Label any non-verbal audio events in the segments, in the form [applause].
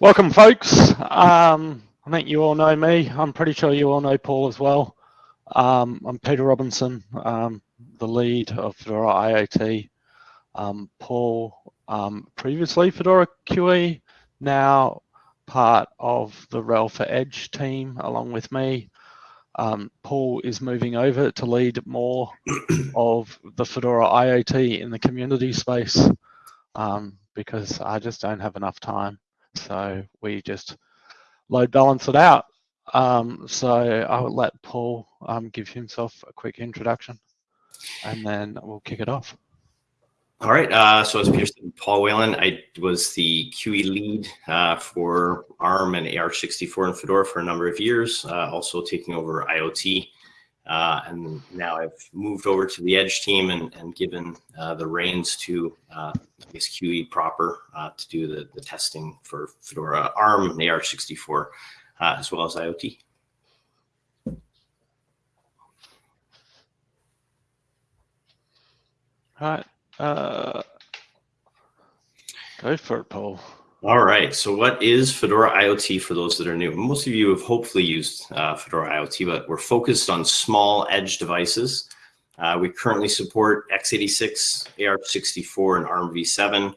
Welcome, folks. Um, I think you all know me. I'm pretty sure you all know Paul as well. Um, I'm Peter Robinson, um, the lead of Fedora IoT. Um, Paul, um, previously Fedora QE, now part of the RHEL for Edge team along with me. Um, Paul is moving over to lead more [clears throat] of the Fedora IoT in the community space um, because I just don't have enough time. So we just load balance it out. Um, so I will let Paul um, give himself a quick introduction and then we'll kick it off. All right. Uh, so as Peter said, Paul Whalen, I was the QE lead uh, for ARM and AArch64 and Fedora for a number of years, uh, also taking over IoT. Uh, and now I've moved over to the Edge team and, and given uh, the reins to, uh, I guess, QE proper to do the, the testing for Fedora ARM and AArch64, as well as IoT. All right. Uh, go for it, Paul. All right. So what is Fedora IoT for those that are new? Most of you have hopefully used uh, Fedora IoT, but we're focused on small edge devices. Uh, we currently support x86, AArch64, and ARM v7.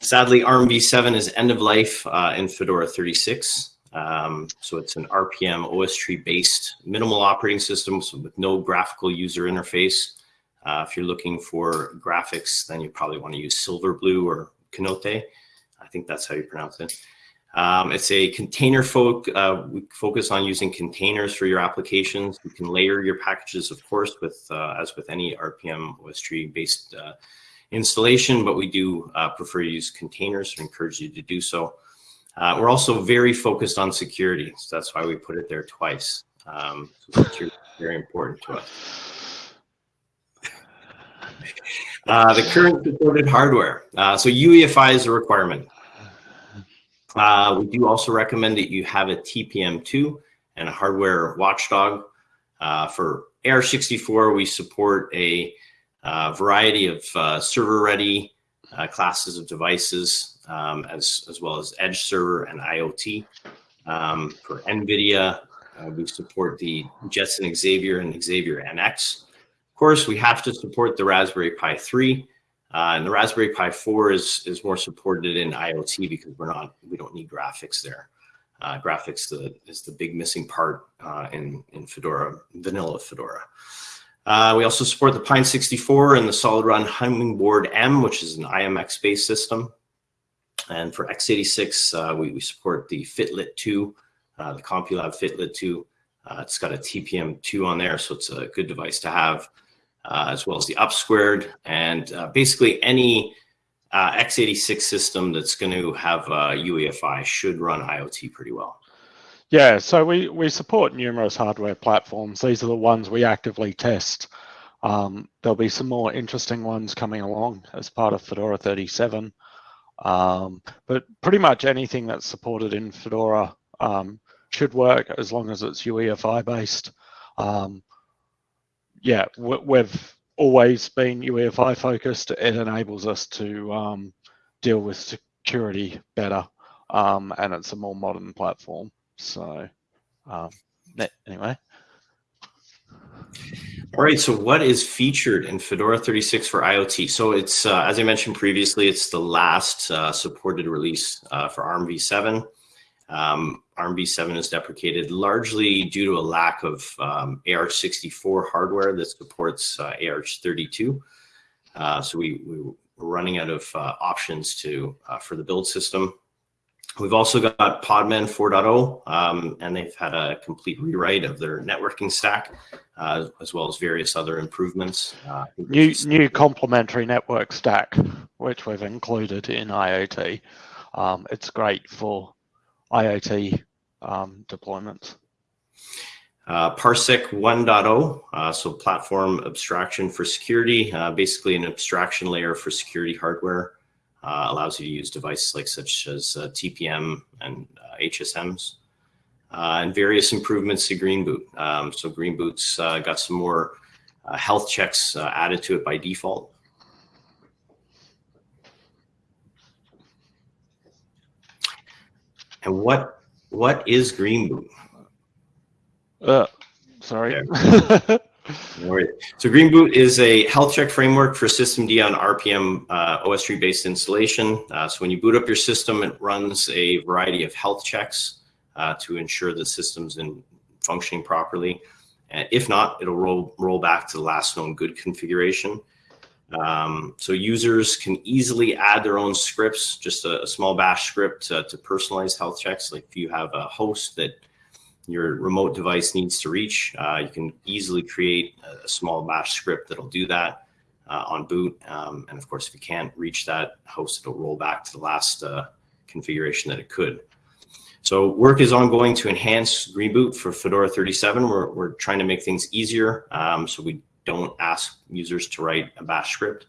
Sadly, ARM v7 is end of life uh, in Fedora 36. Um, so it's an RPM OS tree based minimal operating system so with no graphical user interface. Uh, if you're looking for graphics, then you probably want to use Silverblue or Kinoite. I think that's how you pronounce it. Um, it's a container folk. Uh, we focus on using containers for your applications. You can layer your packages, of course, with uh, as with any RPM OS tree based uh, installation, but we do uh, prefer to use containers and encourage you to do so. Uh, we're also very focused on security, so that's why we put it there twice. Um, so security is very important to us. [laughs] Uh, the current supported hardware. Uh, so UEFI is a requirement. Uh, we do also recommend that you have a TPM2 and a hardware watchdog. Uh, for AArch64, we support a uh, variety of uh, server-ready classes of devices, um, as, as well as edge server and IoT. Um, for NVIDIA, we support the Jetson Xavier and Xavier NX. Of course, we have to support the Raspberry Pi 3. Uh, and the Raspberry Pi 4 is, is more supported in IoT because we're not, we don't need graphics there. Uh, graphics the, is the big missing part uh, in, in Fedora, vanilla Fedora. Uh, we also support the Pine 64 and the SolidRun HummingBoard M, which is an IMX-based system. And for x86, uh, we, we support the fitlet 2, uh, the CompuLab fitlet 2. it's got a TPM 2 on there, so it's a good device to have as well as the up squared and uh, basically any uh, x86 system that's going to have UEFI should run IoT pretty well. Yeah, so we, we support numerous hardware platforms. These are the ones we actively test. Um, there'll be some more interesting ones coming along as part of Fedora 37. Um, but pretty much anything that's supported in Fedora um, should work as long as it's UEFI based. Um, yeah, we've always been UEFI focused. It enables us to um, deal with security better, um, and it's a more modern platform. So, um, anyway. All right, so what is featured in Fedora 36 for IoT? So it's, uh, as I mentioned previously, it's the last uh, supported release uh, for ARM v7. Um, ARMv7 is deprecated largely due to a lack of um, AArch64 hardware that supports uh, AArch32. Uh, so we, we were running out of uh, options to uh, for the build system. We've also got Podman 4.0, um, and they've had a complete rewrite of their networking stack, uh, as well as various other improvements. Uh, new new complementary network stack, which we've included in IoT. Um, it's great for IoT um, deployments? Uh, Parsec 1.0, uh, so platform abstraction for security, uh, basically an abstraction layer for security hardware, uh, allows you to use devices like such as uh, TPM and HSMs, uh, and various improvements to Green Boot. Um, so Green Boot's got some more health checks added to it by default. And what what is Green Boot? Uh, sorry. [laughs] So Green Boot is a health check framework for systemd on RPM uh, OSTree based installation. Uh, so when you boot up your system, it runs a variety of health checks uh, to ensure the system's in functioning properly. And if not, it'll roll, roll back to the last known good configuration. Um, so users can easily add their own scripts, just a, a small bash script to, to personalize health checks. Like if you have a host that your remote device needs to reach, uh, you can easily create a, small bash script that'll do that uh, on boot. Um, and of course, if you can't reach that host, it'll roll back to the last uh, configuration that it could. So work is ongoing to enhance Green Boot for Fedora 37. We're, we're trying to make things easier um, so we don't ask users to write a bash script.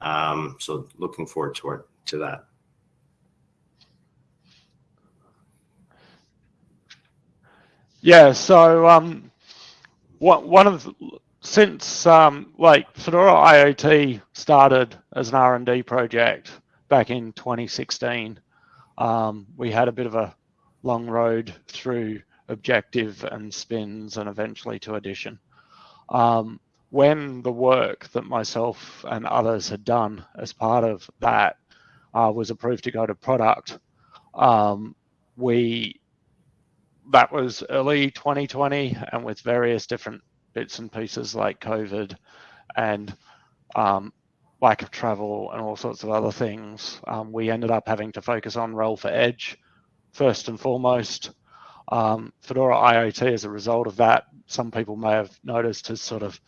Um, so looking forward to, to that. Yeah, so um, what, one of the, since um, like Fedora IoT started as an R&D project back in 2016, um, we had a bit of a long road through objective and spins and eventually to addition. Um, when the work that myself and others had done as part of that uh, was approved to go to product, um, we that was early 2020, and with various different bits and pieces like COVID and um, lack of travel and all sorts of other things, um, we ended up having to focus on RHEL for Edge first and foremost. Um, Fedora IoT, as a result of that, some people may have noticed, has sort of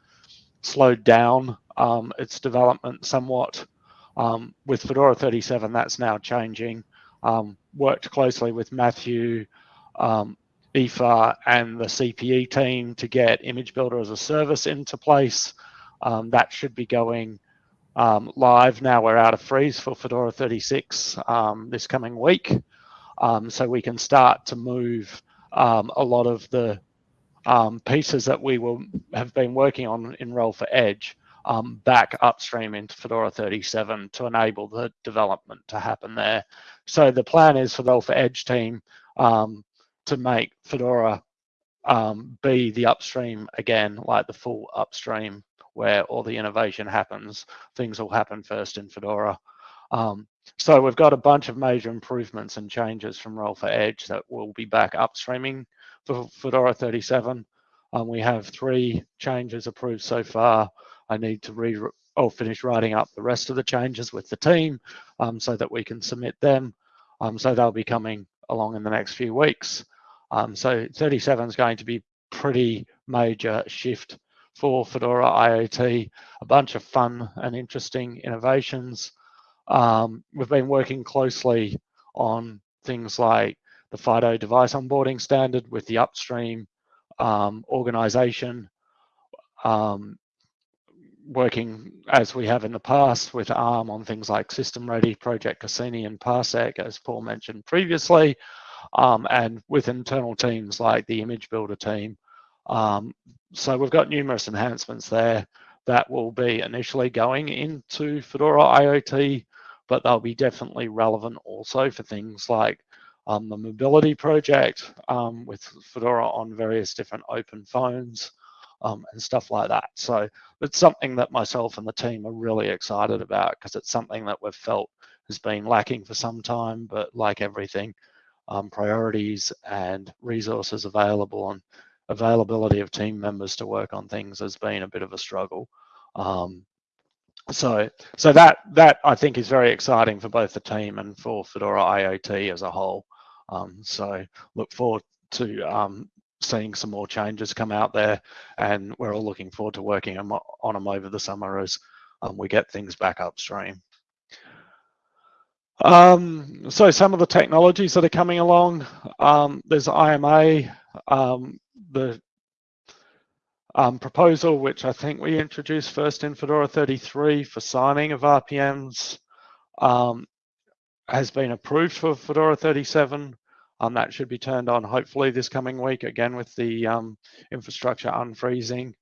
slowed down um, its development somewhat. Um, with Fedora 37, that's now changing. Um, worked closely with Matthew, um, Aoife, and the CPE team to get Image Builder as a service into place. Um, that should be going um, live now. We're out of freeze for Fedora 36 this coming week. so we can start to move a lot of the um, pieces that we will have been working on in RHEL for Edge um, back upstream into Fedora 37 to enable the development to happen there. So the plan is for the for Edge team um, to make Fedora um, be the upstream again, like the full upstream where all the innovation happens. Things will happen first in Fedora. Um, so we've got a bunch of major improvements and changes from RHEL for Edge that will be back upstreaming for Fedora 37. Um, we have three changes approved so far. I need to re or finish writing up the rest of the changes with the team um, so that we can submit them. Um, so they'll be coming along in the next few weeks. Um, so 37 is going to be pretty major shift for Fedora IoT, a bunch of fun and interesting innovations. Um, we've been working closely on things like the FIDO device onboarding standard with the upstream um, organization, um, working as we have in the past with ARM on things like System Ready, Project Cassini, and Parsec, as Paul mentioned previously, um, and with internal teams like the Image Builder team. Um, so we've got numerous enhancements there that will be initially going into Fedora IoT, but they'll be definitely relevant also for things like um, the mobility project um, with Fedora on various different open phones um, and stuff like that. So it's something that myself and the team are really excited about because it's something that we've felt has been lacking for some time, but like everything, um, priorities and resources available and availability of team members to work on things has been a bit of a struggle. Um, so so that that I think is very exciting for both the team and for Fedora IoT as a whole. Um, so look forward to um, seeing some more changes come out there, and we're all looking forward to working on them over the summer as um, we get things back upstream. Um, so some of the technologies that are coming along, um, there's IMA, um, the um, proposal, which I think we introduced first in Fedora 33 for signing of RPMs, um, has been approved for Fedora 37. Um, that should be turned on hopefully this coming week, again with the um, infrastructure unfreezing.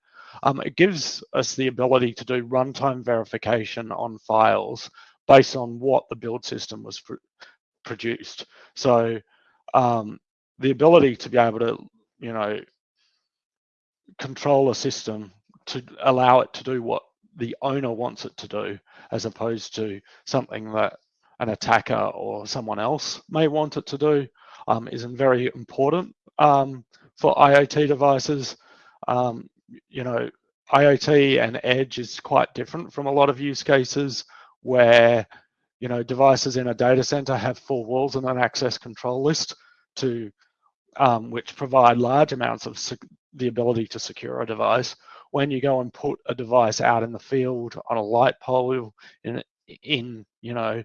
Um, it gives us the ability to do runtime verification on files based on what the build system was pr produced. So um, the ability to be able to, you know, control a system to allow it to do what the owner wants it to do, as opposed to something that an attacker or someone else may want it to do, um, is very important um, for IoT devices. Um, you know, IoT and edge is quite different from a lot of use cases where, you know, devices in a data center have four walls and an access control list to um, which provide large amounts of the ability to secure a device. When you go and put a device out in the field on a light pole in, in you know,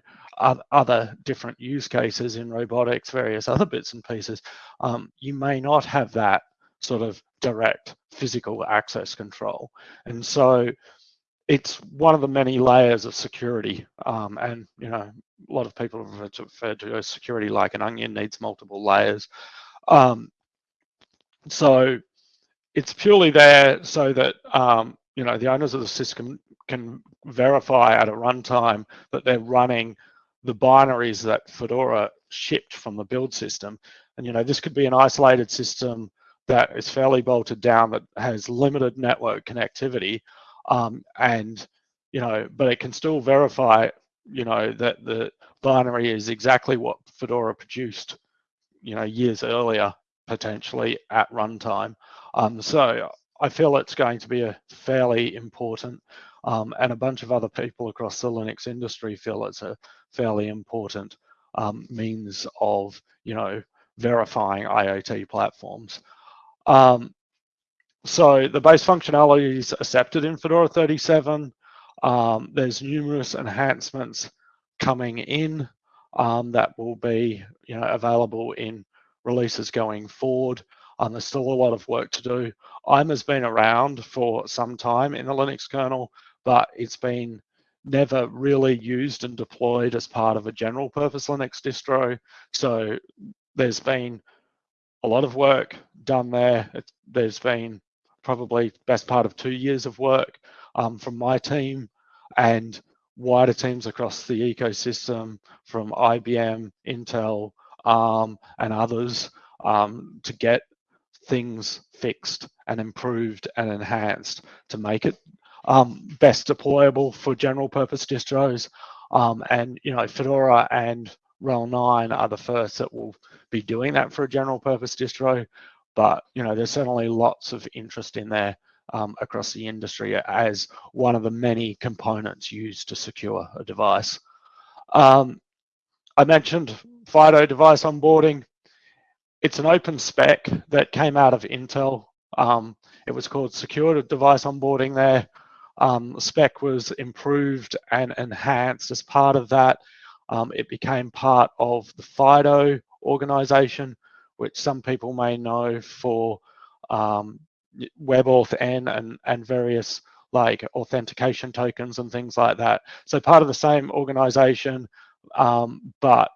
other different use cases in robotics, various other bits and pieces, um, you may not have that sort of direct physical access control. And so it's one of the many layers of security. Um, and, you know, a lot of people have referred to security like an onion needs multiple layers. Um, so it's purely there so that um, you know the owners of the system can verify at a runtime that they're running the binaries that Fedora shipped from the build system. And you know this could be an isolated system that is fairly bolted down that has limited network connectivity, um, and you know, but it can still verify you know that the binary is exactly what Fedora produced you know years earlier potentially at runtime. Um, so I feel it's going to be a fairly important, um, and a bunch of other people across the Linux industry feel it's a fairly important um, means of, you know, verifying IoT platforms. Um, so the base functionality is accepted in Fedora 37. Um, there's numerous enhancements coming in um, that will be, you know, available in releases going forward. Um, there's still a lot of work to do. IMA has been around for some time in the Linux kernel, but it's been never really used and deployed as part of a general purpose Linux distro. So there's been a lot of work done there. It, there's been probably best part of two years of work um, from my team and wider teams across the ecosystem from IBM, Intel, ARM, and others um, to get things fixed and improved and enhanced to make it um, best deployable for general purpose distros. Um, and, you know, Fedora and RHEL 9 are the first that will be doing that for a general purpose distro. But, you know, there's certainly lots of interest in there um, across the industry as one of the many components used to secure a device. Um, I mentioned FIDO device onboarding. It's an open spec that came out of Intel. Um, it was called Secure Device Onboarding there. Um, spec was improved and enhanced as part of that. Um, it became part of the FIDO organization, which some people may know for um, WebAuthn and, and various like authentication tokens and things like that. So part of the same organization, um, but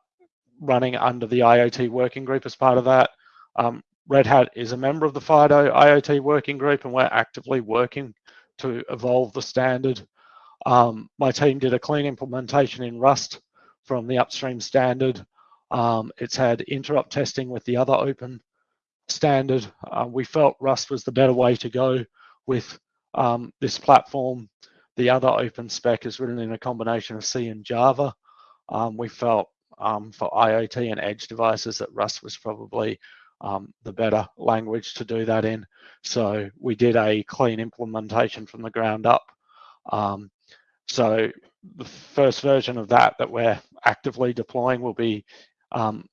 running under the IoT working group as part of that. Um, Red Hat is a member of the FIDO IoT working group and we're actively working to evolve the standard. Um, my team did a clean implementation in Rust from the upstream standard. Um, it's had interop testing with the other open standard. Uh, we felt Rust was the better way to go with um, this platform. The other open spec is written in a combination of C and Java. Um, we felt um, for IoT and edge devices that Rust was probably um, the better language to do that in. So we did a clean implementation from the ground up. Um, so the first version of that that we're actively deploying will be um,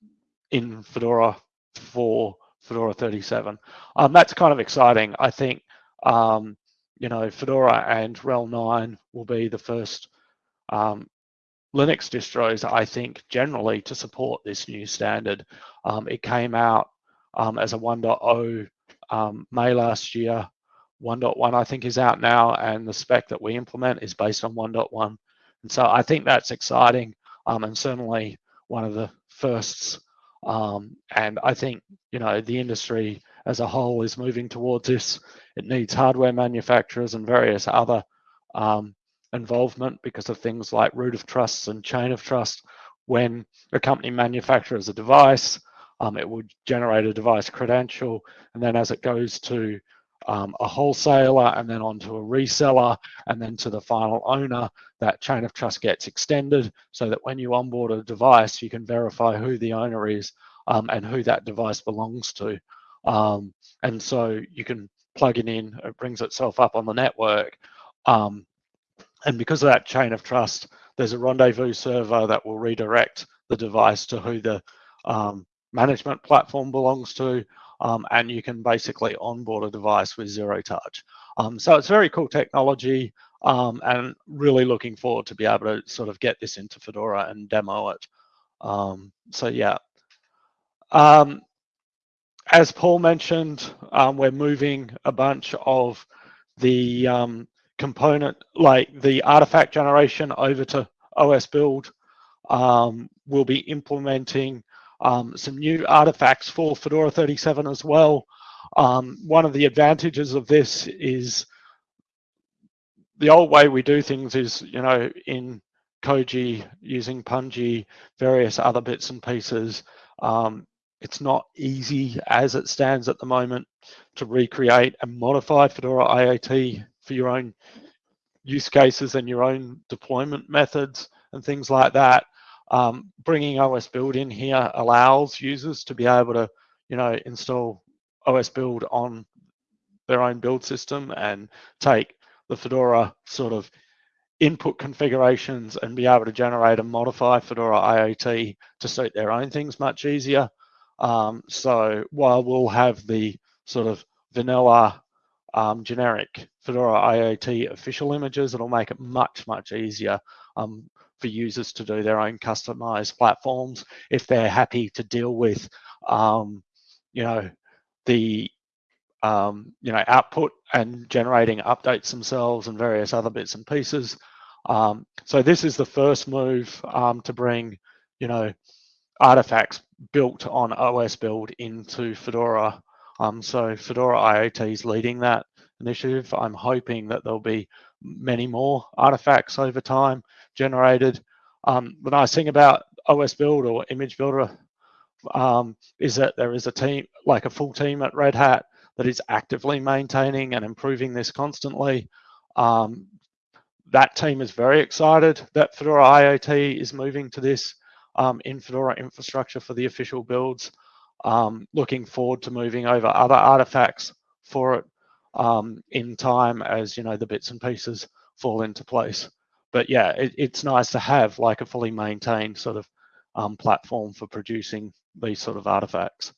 in Fedora for Fedora 37. Um, that's kind of exciting. I think, um, you know, Fedora and RHEL 9 will be the first um, Linux distros, I think, generally to support this new standard. Um, it came out um, as a 1.0 um, May last year. 1.1 I think is out now, and the spec that we implement is based on 1.1. And so I think that's exciting, um, and certainly one of the firsts. Um, and I think you know the industry as a whole is moving towards this. It needs hardware manufacturers and various other um, involvement because of things like root of trusts and chain of trust. When a company manufactures a device, um, it would generate a device credential. And then as it goes to um, a wholesaler and then onto a reseller and then to the final owner, that chain of trust gets extended so that when you onboard a device, you can verify who the owner is um, and who that device belongs to. Um, and so you can plug it in, it brings itself up on the network. Um, and because of that chain of trust, there's a rendezvous server that will redirect the device to who the um, management platform belongs to. Um, and you can basically onboard a device with zero touch. Um, so it's very cool technology um, and really looking forward to be able to sort of get this into Fedora and demo it. Um, so yeah. Um, as Paul mentioned, um, we're moving a bunch of the component, like the artifact generation over to OS build. we'll be implementing um, some new artifacts for Fedora 37 as well. Um, one of the advantages of this is the old way we do things is, you know, in Koji using Pungi, various other bits and pieces. Um, it's not easy as it stands at the moment to recreate and modify Fedora IoT for your own use cases and your own deployment methods and things like that um, bringing OS build in here allows users to be able to, you know, install OS build on their own build system and take the Fedora sort of input configurations and be able to generate and modify Fedora IoT to suit their own things much easier. Um, so while we'll have the sort of vanilla um, generic Fedora IoT official images, it'll make it much, much easier um, for users to do their own customized platforms if they're happy to deal with, um, you know, the um, you know output and generating updates themselves and various other bits and pieces. Um, so this is the first move um, to bring, you know, artifacts built on OS build into Fedora. Um, so Fedora IoT is leading that initiative. I'm hoping that there'll be many more artifacts over time generated. Um, the nice thing about OS Build or Image Builder um, is that there is a team, like a full team at Red Hat, that is actively maintaining and improving this constantly. Um, that team is very excited that Fedora IoT is moving to this um, in Fedora infrastructure for the official builds. Um, looking forward to moving over other artifacts for it um, in time as you know the bits and pieces fall into place but yeah, it, it's nice to have like a fully maintained sort of um, platform for producing these sort of artifacts.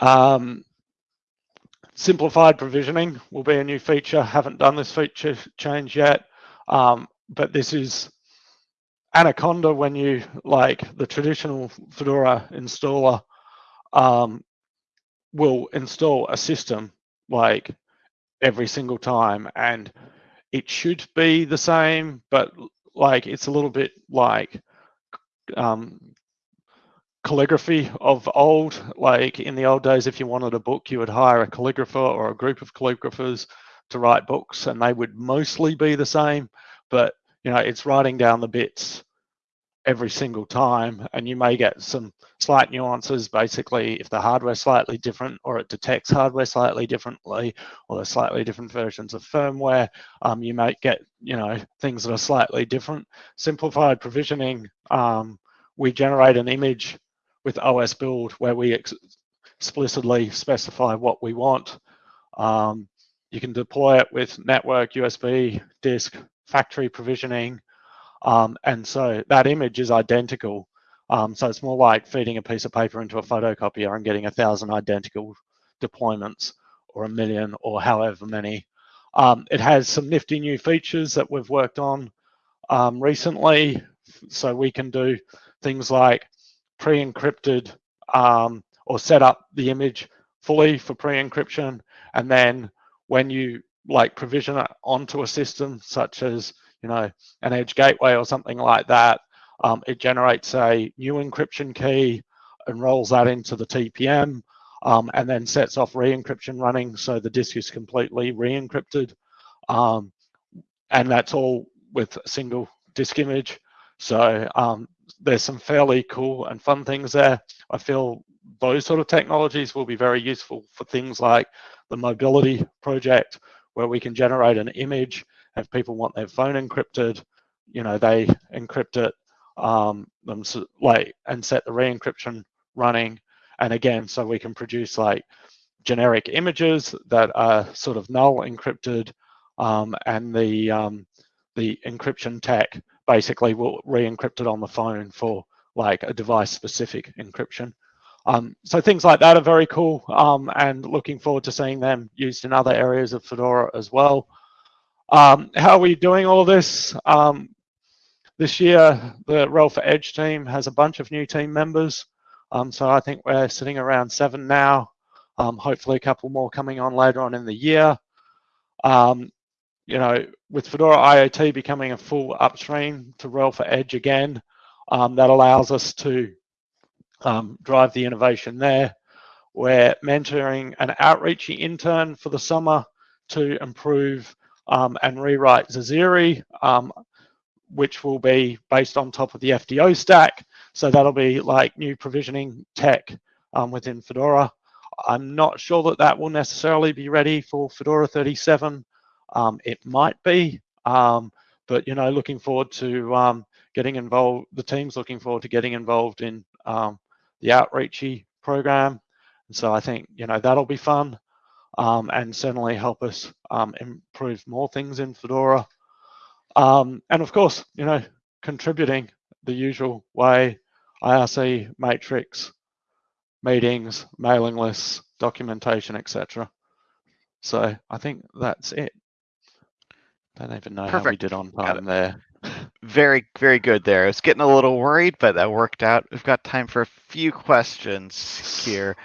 Um, simplified provisioning will be a new feature. Haven't done this feature change yet, um, but this is Anaconda when you like the traditional Fedora installer um, will install a system like every single time and it should be the same, but like it's a little bit like um, calligraphy of old. Like in the old days, if you wanted a book, you would hire a calligrapher or a group of calligraphers to write books, and they would mostly be the same. But you know, it's writing down the bits every single time and you may get some slight nuances. Basically if the hardware slightly different or it detects hardware slightly differently or there's slightly different versions of firmware um, you might get you know things that are slightly different. Simplified provisioning um, we generate an image with os build where we ex explicitly specify what we want. Um, you can deploy it with network usb disk factory provisioning um, and so that image is identical. Um, so it's more like feeding a piece of paper into a photocopier and getting a thousand identical deployments or a million or however many. Um, it has some nifty new features that we've worked on um, recently. So we can do things like pre-encrypted um, or set up the image fully for pre-encryption. And then when you like provision it onto a system such as you know, an edge gateway or something like that, um, it generates a new encryption key and rolls that into the TPM um, and then sets off re-encryption running so the disk is completely re-encrypted. Um, and that's all with a single disk image. So um, there's some fairly cool and fun things there. I feel those sort of technologies will be very useful for things like the mobility project, where we can generate an image. If people want their phone encrypted, you know, they encrypt it um, them like and set the re-encryption running. And again, so we can produce like generic images that are sort of null encrypted, um, and the um, the encryption tech basically will re-encrypt it on the phone for like a device-specific encryption. Um, so things like that are very cool um, and looking forward to seeing them used in other areas of Fedora as well. Um, how are we doing all this? Um, this year, the RHEL for Edge team has a bunch of new team members. Um, so I think we're sitting around seven now. Um, hopefully a couple more coming on later on in the year. you know, with Fedora IoT becoming a full upstream to RHEL for Edge again, that allows us to um, drive the innovation there. We're mentoring an outreachy intern for the summer to improve um, and rewrite Zezere, um, which will be based on top of the FDO stack. So that'll be like new provisioning tech um, within Fedora. I'm not sure that that will necessarily be ready for Fedora 37. Um, it might be, um, but you know, looking forward to getting involved. The team's looking forward to getting involved in um, the outreachy program. And so I think, you know, that'll be fun um, and certainly help us um, improve more things in Fedora. Um, and of course, you know, contributing the usual way, IRC, matrix, meetings, mailing lists, documentation, etc. So I think that's it. Don't even know Perfect. how we did on time there very, very good there. I was getting a little worried, but that worked out. We've got time for a few questions here.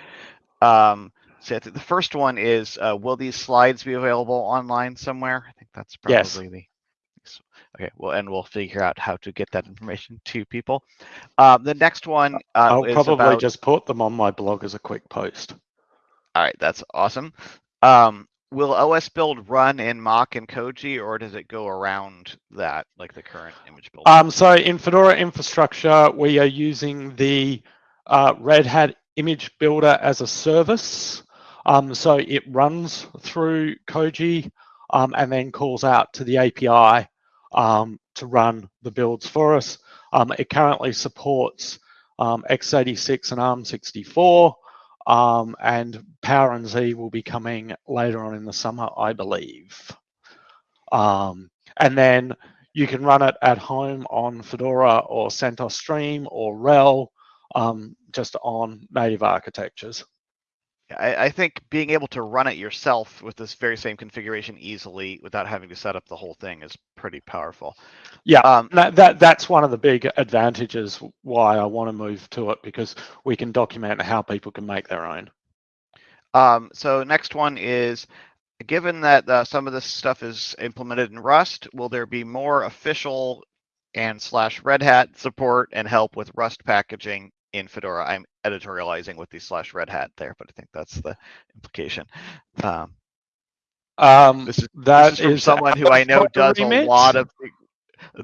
Um, so the first one is, uh, will these slides be available online somewhere? I think that's probably yes. the Okay, well, and we'll figure out how to get that information to people. Um, the next one uh, I'll probably about... just put them on my blog as a quick post. All right, that's awesome. Um, will OS build run in Mock and Koji, or does it go around that, like the current image build? Um, so in Fedora infrastructure, we are using the uh, Red Hat image builder as a service. Um, so it runs through Koji um, and then calls out to the API um, to run the builds for us. Um, it currently supports um, x86 and ARM64. Um, and Power and Z will be coming later on in the summer, I believe. And then you can run it at home on Fedora or CentOS Stream or RHEL, just on native architectures. I, I, think being able to run it yourself with this very same configuration easily without having to set up the whole thing is pretty powerful. Yeah, um, that, that that's one of the big advantages why I want to move to it because we can document how people can make their own. Um, so next one is, given that uh, some of this stuff is implemented in Rust, will there be more official and slash Red Hat support and help with Rust packaging in Fedora. I'm editorializing with the slash Red Hat there, but I think that's the implication. Um, um, this is, that this is from someone who [laughs] I know does a lot of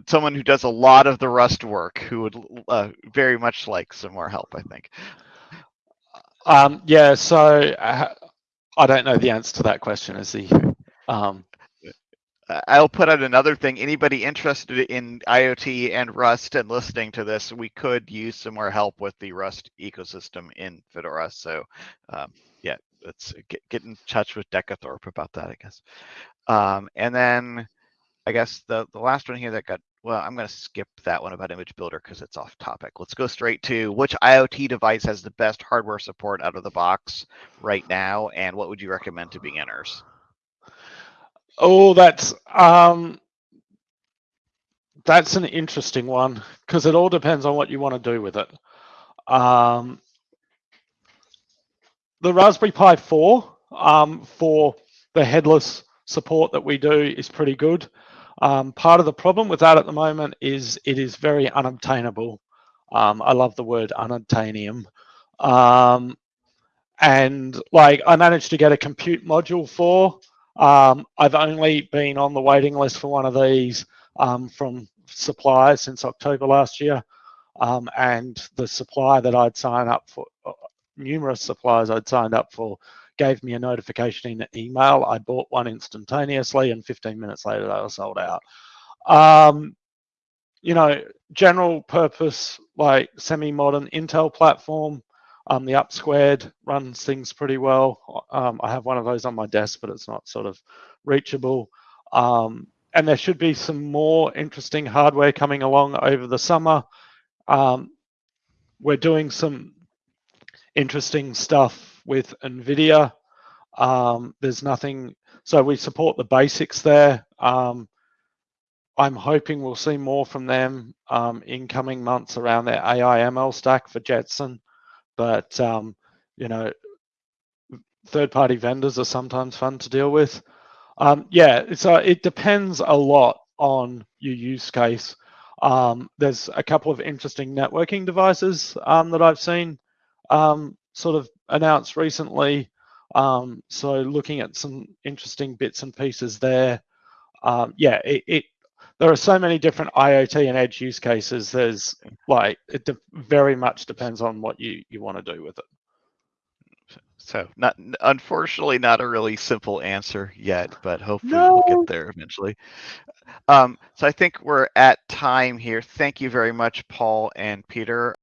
someone who does a lot of the Rust work who would uh, very much like some more help. I think. Um, yeah, so uh, I don't know the answer to that question. Is he? Um, I'll put out another thing. Anybody interested in IoT and Rust and listening to this, we could use some more help with the Rust ecosystem in Fedora. So, um, yeah, let's get, get in touch with Decathorpe about that, I guess. Um, and then I guess the, the last one here that got, well, I'm going to skip that one about Image Builder because it's off topic. Let's go straight to which IoT device has the best hardware support out of the box right now, and what would you recommend to beginners? Oh, that's um, that's an interesting one because it all depends on what you want to do with it. Um, the Raspberry Pi 4 um, for the headless support that we do is pretty good. Um, part of the problem with that at the moment is it is very unobtainable. Um, I love the word unobtainium. Um, and like I managed to get a compute module for um, I've only been on the waiting list for one of these um, from suppliers since October last year. um, and the supplier that I'd sign up for, uh, numerous suppliers I'd signed up for, gave me a notification in an email. I bought one instantaneously, and 15 minutes later they were sold out. Um, you know, general purpose like semi-modern Intel platform. Um, the Up Squared runs things pretty well. Um, I have one of those on my desk, but it's not sort of reachable. Um, and there should be some more interesting hardware coming along over the summer. Um, we're doing some interesting stuff with NVIDIA. Um, there's nothing, so we support the basics there. Um, I'm hoping we'll see more from them in coming months around their AI ML stack for Jetson. But, um, you know, third party vendors are sometimes fun to deal with. Um, yeah, so it depends a lot on your use case. Um, there's a couple of interesting networking devices um, that I've seen um, sort of announced recently. Um, so looking at some interesting bits and pieces there. Um, yeah, it, it there are so many different IoT and edge use cases. There's like it de- very much depends on what you you want to do with it. So not unfortunately not a really simple answer yet, but hopefully we'll get there eventually. Um, so I think we're at time here. Thank you very much, Paul and Peter.